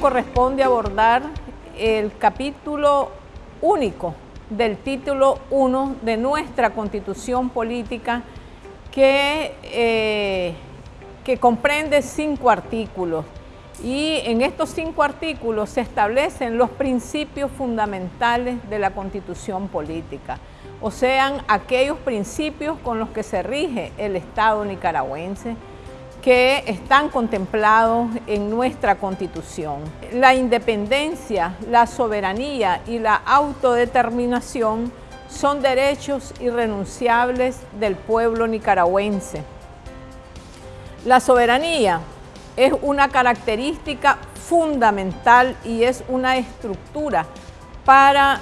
corresponde abordar el capítulo único del título 1 de nuestra Constitución Política que, eh, que comprende cinco artículos. Y en estos cinco artículos se establecen los principios fundamentales de la Constitución Política, o sean aquellos principios con los que se rige el Estado nicaragüense, que están contemplados en nuestra Constitución. La independencia, la soberanía y la autodeterminación son derechos irrenunciables del pueblo nicaragüense. La soberanía es una característica fundamental y es una estructura para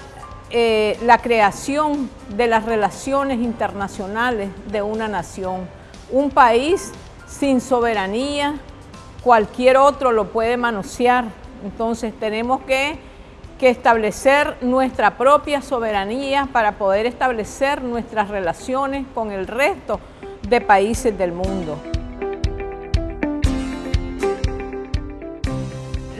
eh, la creación de las relaciones internacionales de una nación. Un país sin soberanía, cualquier otro lo puede manosear. Entonces tenemos que, que, establecer nuestra propia soberanía para poder establecer nuestras relaciones con el resto de países del mundo.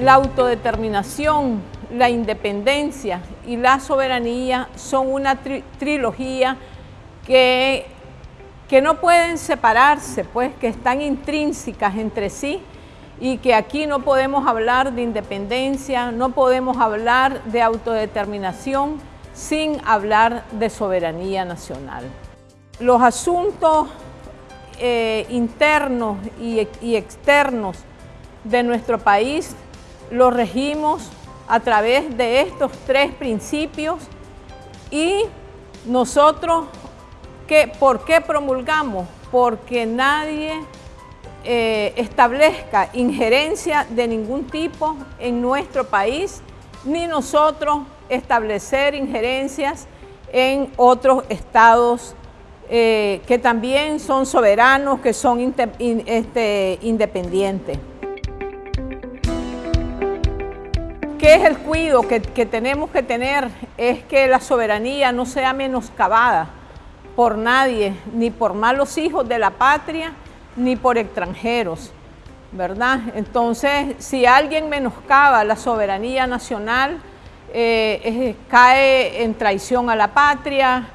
La autodeterminación, la independencia y la soberanía son una trilogía que que no pueden separarse, pues que están intrínsecas entre sí y que aquí no podemos hablar de independencia, no podemos hablar de autodeterminación sin hablar de soberanía nacional. Los asuntos eh, internos y, y externos de nuestro país los regimos a través de estos tres principios y nosotros ¿Por qué promulgamos? Porque nadie eh, establezca injerencia de ningún tipo en nuestro país, ni nosotros establecer injerencias en otros estados eh, que también son soberanos, que son este, independientes. ¿Qué es el cuidado que, que tenemos que tener? Es que la soberanía no sea menoscabada, por nadie, ni por malos hijos de la patria, ni por extranjeros, ¿verdad? Entonces, si alguien menoscaba la soberanía nacional, eh, cae en traición a la patria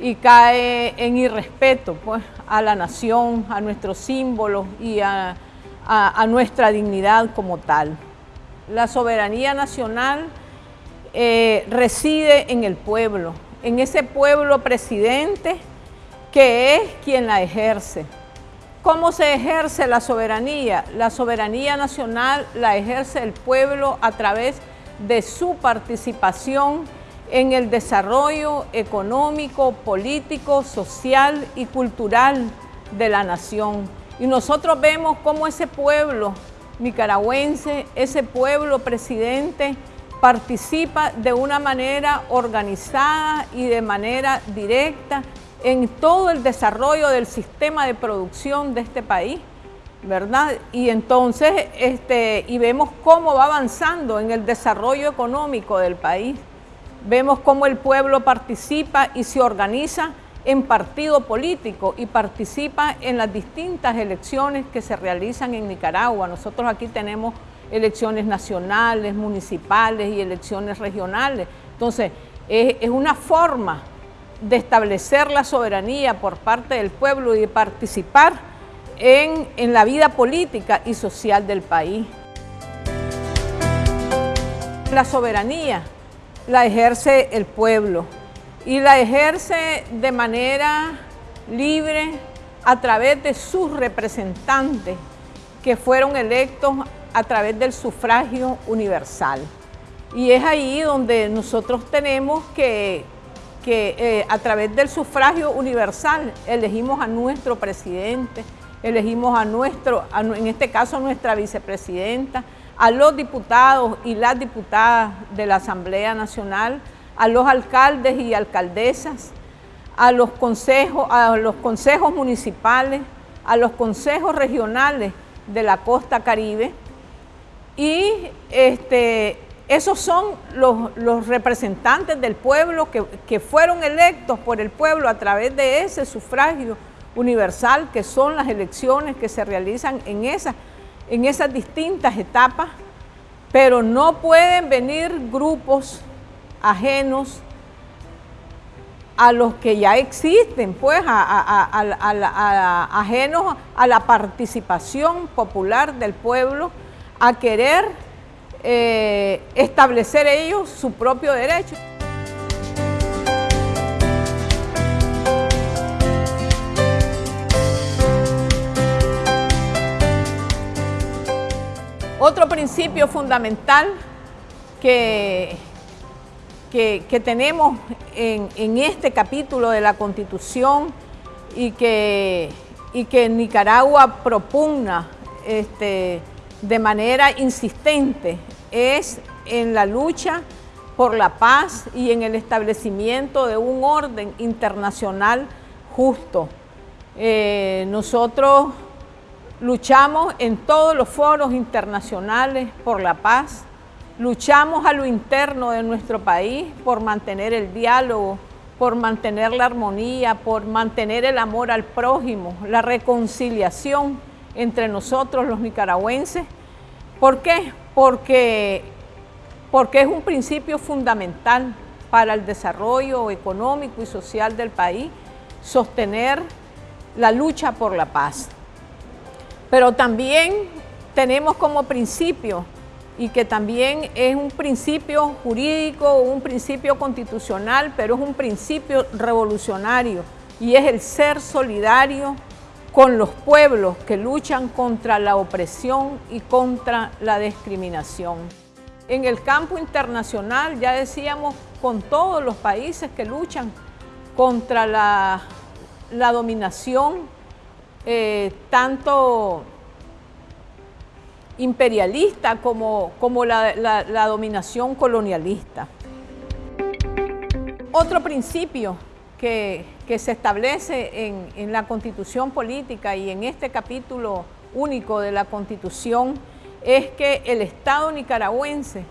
y cae en irrespeto pues, a la nación, a nuestros símbolos y a, nuestra dignidad como tal. La soberanía nacional eh, reside en el pueblo, en ese pueblo presidente que es quien la ejerce. ¿Cómo se ejerce la soberanía? La soberanía nacional la ejerce el pueblo a través de su participación en el desarrollo económico, político, social y cultural de la nación. Y nosotros vemos cómo ese pueblo nicaragüense, ese pueblo presidente, participa de una manera organizada y de manera directa en todo el desarrollo del sistema de producción de este país, ¿verdad? Y entonces, este, y vemos cómo va avanzando en el desarrollo económico del país. Vemos cómo el pueblo participa y se organiza en partido político y participa en las distintas elecciones que se realizan en Nicaragua. Nosotros aquí tenemos elecciones nacionales, municipales y elecciones regionales. Entonces, es, una forma de establecer la soberanía por parte del pueblo y de participar en, en la vida política y social del país. La soberanía la ejerce el pueblo y la ejerce de manera libre a través de sus representantes que fueron electos a través del sufragio universal. Y es ahí donde nosotros tenemos que, que eh, a través del sufragio universal elegimos a nuestro presidente, elegimos a nuestro, en este caso a nuestra vicepresidenta, a los diputados y las diputadas de la Asamblea Nacional, a los alcaldes y alcaldesas, a los consejos, a los consejos municipales, a los consejos regionales de la costa caribe, y este, esos son los, representantes del pueblo que, fueron electos por el pueblo a través de ese sufragio universal que son las elecciones que se realizan en, en esas distintas etapas. Pero no pueden venir grupos ajenos a los que ya existen, pues, ajenos a la participación popular del pueblo, a querer eh, establecer ellos su propio derecho. Otro principio fundamental que, que, tenemos en, este capítulo de la Constitución y que, y que Nicaragua propugna este, de manera insistente es en la lucha por la paz y en el establecimiento de un orden internacional justo. Eh, nosotros Luchamos en todos los foros internacionales por la paz, luchamos a lo interno de nuestro país por mantener el diálogo, por mantener la armonía, por mantener el amor al prójimo, la reconciliación entre nosotros los nicaragüenses. ¿Por qué? Porque, porque es un principio fundamental para el desarrollo económico y social del país, sostener la lucha por la paz. Pero también tenemos como principio y que también es un principio jurídico, un principio constitucional, pero es un principio revolucionario y es el ser solidario con los pueblos que luchan contra la opresión y contra la discriminación. En el campo internacional, ya decíamos, con todos los países que luchan contra la, dominación eh, tanto imperialista como, como la, dominación colonialista. Otro principio que, se establece en, en, la Constitución política y en este capítulo único de la Constitución es que el Estado nicaragüense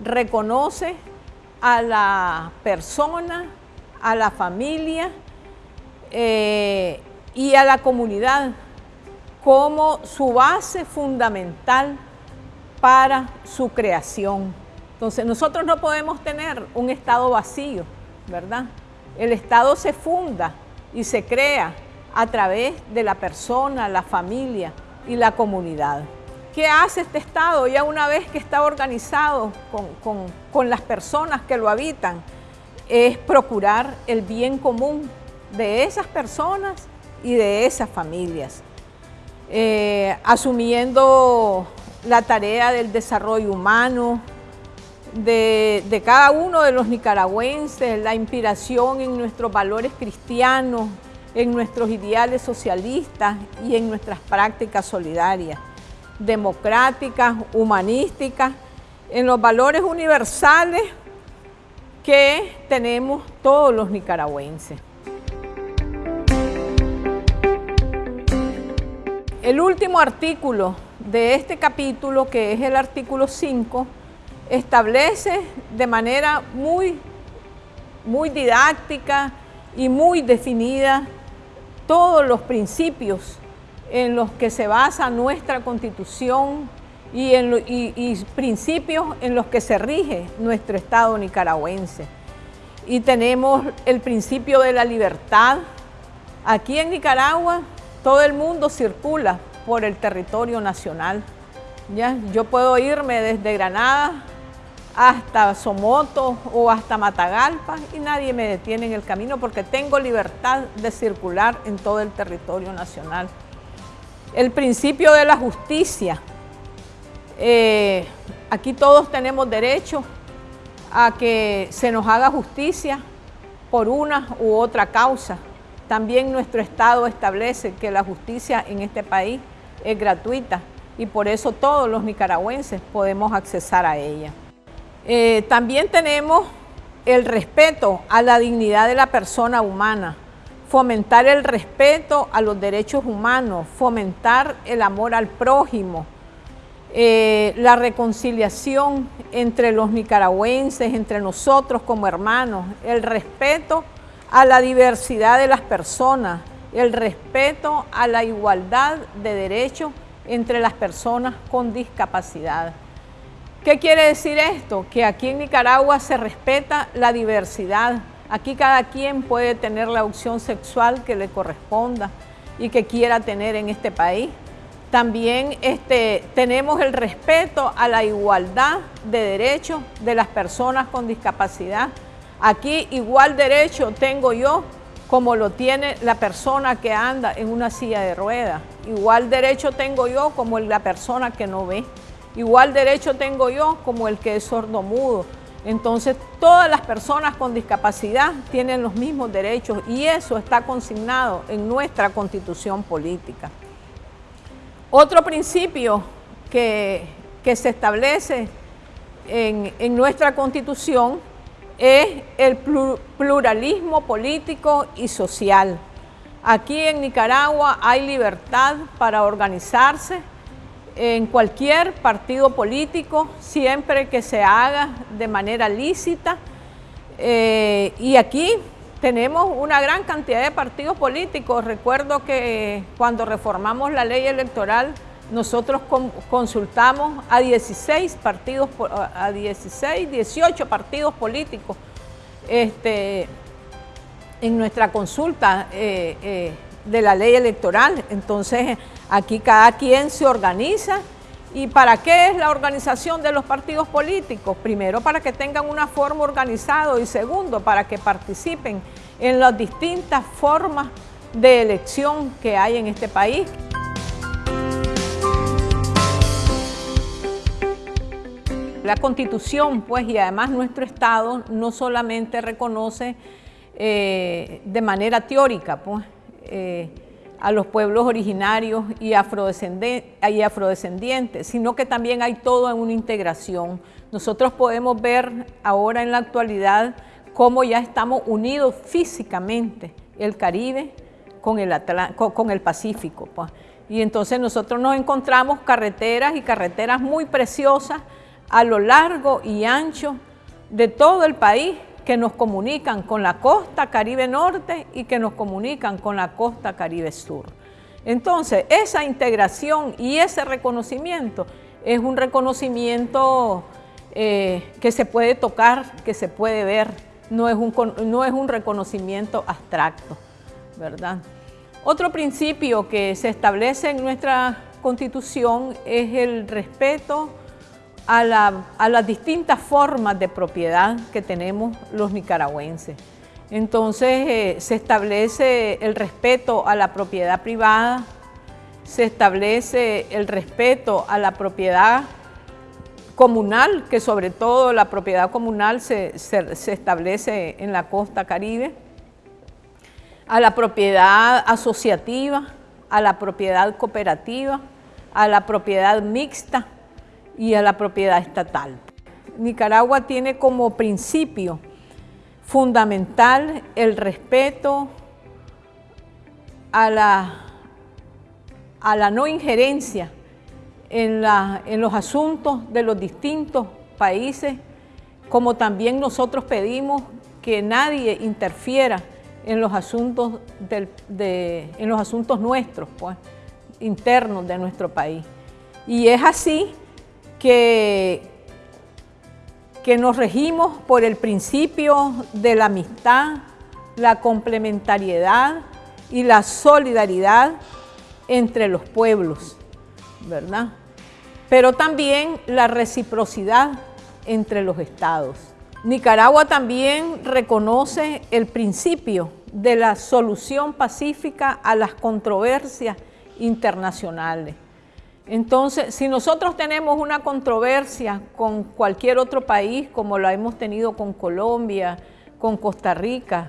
reconoce a la persona, a la familia eh, y a la comunidad como su base fundamental para su creación. Entonces nosotros no podemos tener un Estado vacío, ¿verdad? El Estado se funda y se crea a través de la persona, la familia y la comunidad. ¿Qué hace este Estado ya una vez que está organizado con, con las personas que lo habitan? Es procurar el bien común de esas personas y de esas familias. Eh, asumiendo la tarea del desarrollo humano de, cada uno de los nicaragüenses, la inspiración en nuestros valores cristianos, en nuestros ideales socialistas y en nuestras prácticas solidarias, democráticas, humanísticas, en los valores universales que tenemos todos los nicaragüenses. El último artículo de este capítulo, que es el artículo 5, establece de manera muy, muy didáctica y muy definida todos los principios en los que se basa nuestra Constitución y, y principios en los que se rige nuestro Estado nicaragüense. Y tenemos el principio de la libertad. Aquí en Nicaragua todo el mundo circula por el territorio nacional. ¿ya? Yo puedo irme desde Granada hasta Somoto o hasta Matagalpa y nadie me detiene en el camino porque tengo libertad de circular en todo el territorio nacional. El principio de la justicia. Eh, aquí todos tenemos derecho a que se nos haga justicia por una u otra causa. También nuestro Estado establece que la justicia en este país es gratuita y por eso todos los nicaragüenses podemos accesar a ella. Eh, también tenemos el respeto a la dignidad de la persona humana, fomentar el respeto a los derechos humanos, fomentar el amor al prójimo, eh, la reconciliación entre los nicaragüenses, entre nosotros como hermanos, el respeto a la diversidad de las personas, el respeto a la igualdad de derechos entre las personas con discapacidad. ¿Qué quiere decir esto? Que aquí en Nicaragua se respeta la diversidad. Aquí cada quien puede tener la opción sexual que le corresponda y que quiera tener en este país. También este, tenemos el respeto a la igualdad de derechos de las personas con discapacidad. Aquí igual derecho tengo yo como lo tiene la persona que anda en una silla de ruedas. Igual derecho tengo yo como la persona que no ve. Igual derecho tengo yo como el que es sordomudo. Entonces, todas las personas con discapacidad tienen los mismos derechos y eso está consignado en nuestra constitución política. Otro principio que, se establece en, en nuestra constitución es el pluralismo político y social. Aquí en Nicaragua hay libertad para organizarse en cualquier partido político, siempre que se haga de manera lícita. Eh, y aquí tenemos una gran cantidad de partidos políticos. Recuerdo que cuando reformamos la ley electoral, nosotros consultamos a 16 partidos, a 16, 18 partidos políticos este, en nuestra consulta eh, eh, de la ley electoral. Entonces, aquí cada quien se organiza. ¿Y para qué es la organización de los partidos políticos? Primero, para que tengan una forma organizada y segundo, para que participen en las distintas formas de elección que hay en este país. La Constitución, pues, y además nuestro Estado no solamente reconoce eh, de manera teórica, pues, eh, a los pueblos originarios y, afrodescendientes, sino que también hay todo en una integración. Nosotros podemos ver ahora en la actualidad cómo ya estamos unidos físicamente, el Caribe con el, con el Pacífico. Pues. Y entonces nosotros nos encontramos carreteras y carreteras muy preciosas a lo largo y ancho de todo el país que nos comunican con la costa Caribe Norte y que nos comunican con la costa Caribe Sur. Entonces, esa integración y ese reconocimiento es un reconocimiento eh, que se puede tocar, que se puede ver, no es, un, no es un reconocimiento abstracto, ¿verdad? Otro principio que se establece en nuestra Constitución es el respeto a, las distintas formas de propiedad que tenemos los nicaragüenses. Entonces eh, se establece el respeto a la propiedad privada, se establece el respeto a la propiedad comunal, que sobre todo la propiedad comunal se, se establece en la costa caribe, a la propiedad asociativa, a la propiedad cooperativa, a la propiedad mixta, y a la propiedad estatal. Nicaragua tiene como principio fundamental el respeto a la, a la no injerencia en, en los asuntos de los distintos países, como también nosotros pedimos que nadie interfiera en los asuntos, de, en los asuntos nuestros, pues, internos de nuestro país. Y es así que, que nos regimos por el principio de la amistad, la complementariedad y la solidaridad entre los pueblos, ¿verdad? Pero también la reciprocidad entre los estados. Nicaragua también reconoce el principio de la solución pacífica a las controversias internacionales. Entonces, si nosotros tenemos una controversia con cualquier otro país, como lo hemos tenido con Colombia, con Costa Rica,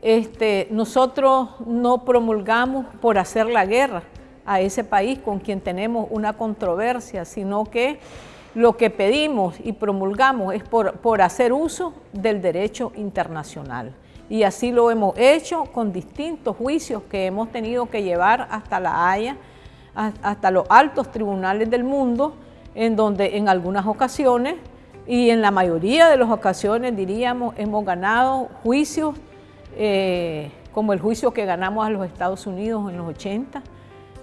este, nosotros no promulgamos por hacer la guerra a ese país con quien tenemos una controversia, sino que lo que pedimos y promulgamos es por hacer uso del derecho internacional. Y así lo hemos hecho con distintos juicios que hemos tenido que llevar hasta La Haya, hasta los altos tribunales del mundo, en donde en algunas ocasiones y en la mayoría de las ocasiones, diríamos, hemos ganado juicios, eh, como el juicio que ganamos a los Estados Unidos en los 80,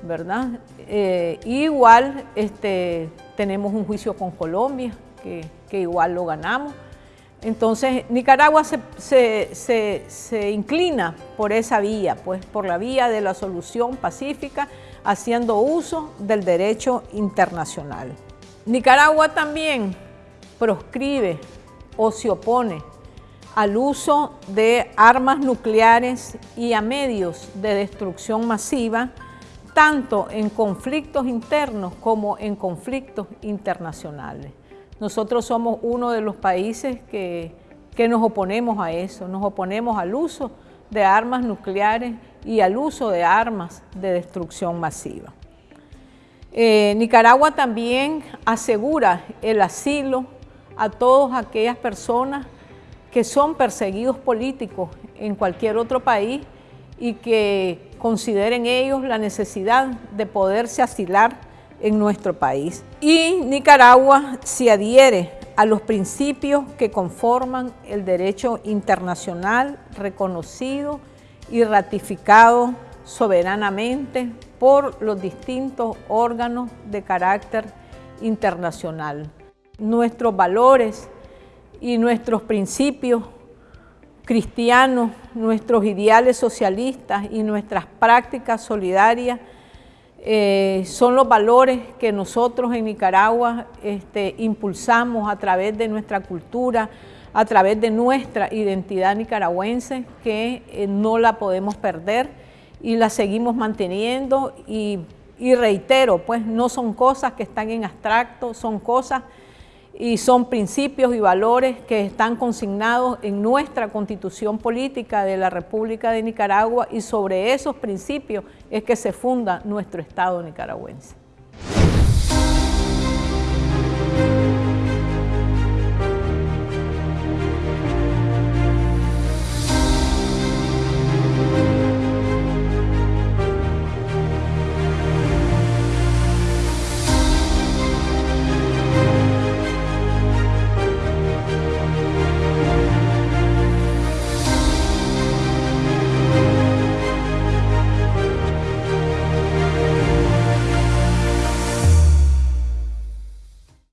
¿verdad? Eh, igual este, tenemos un juicio con Colombia que, igual lo ganamos. Entonces Nicaragua se, se, inclina por esa vía, pues por la vía de la solución pacífica, haciendo uso del derecho internacional. Nicaragua también proscribe o se opone al uso de armas nucleares y a medios de destrucción masiva, tanto en conflictos internos como en conflictos internacionales. Nosotros somos uno de los países que, nos oponemos a eso, nos oponemos al uso de armas nucleares y al uso de armas de destrucción masiva. Eh, Nicaragua también asegura el asilo a todas aquellas personas que son perseguidos políticos en cualquier otro país y que consideren ellos la necesidad de poderse asilar en nuestro país. Y Nicaragua se adhiere a los principios que conforman el derecho internacional reconocido y ratificado soberanamente por los distintos órganos de carácter internacional. Nuestros valores y nuestros principios cristianos, nuestros ideales socialistas y nuestras prácticas solidarias eh, son los valores que nosotros en Nicaragua este, impulsamos a través de nuestra cultura, a través de nuestra identidad nicaragüense, que eh, no la podemos perder y la seguimos manteniendo y, y reitero, pues no son cosas que están en abstracto, son cosas y son principios y valores que están consignados en nuestra constitución política de la República de Nicaragua y sobre esos principios es que se funda nuestro Estado nicaragüense.